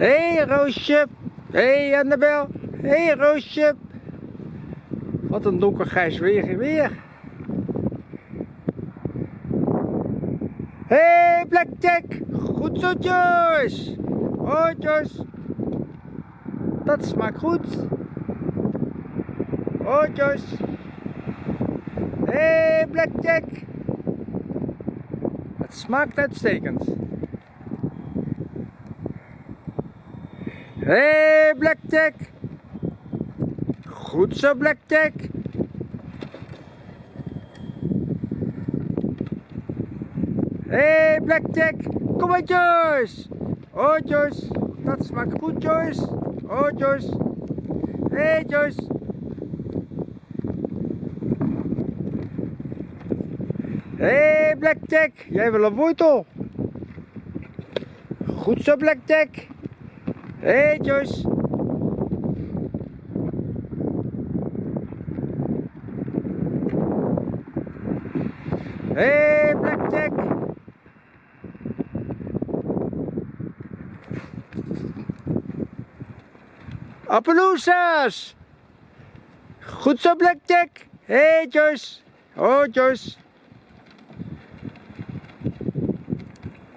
Hé hey, Roosje. Hé hey, Annabel. Hé hey, Roosje. Wat een donkergrijs weer weer. Hé hey, Blackjack. Goed zo Joyce. Joyce. Dat smaakt goed. Oh Joyce. Hé hey, Blackjack. Het smaakt uitstekend. Hé, hey, Blackjack. Goed zo, Blackjack. Hé, hey, Blackjack. Kom maar, Joyce. Oh, Joyce. Dat smaakt goed, Joyce. Oh, Joyce. Hé, hey, Joyce. Hé, hey, Blackjack. Jij wil een wortel. Goed zo, Blackjack. Hey, Joyce. Hey, Blackjack. Appaloosas. Goed zo Blackjack. Hey, Joyce. Oh Joyce.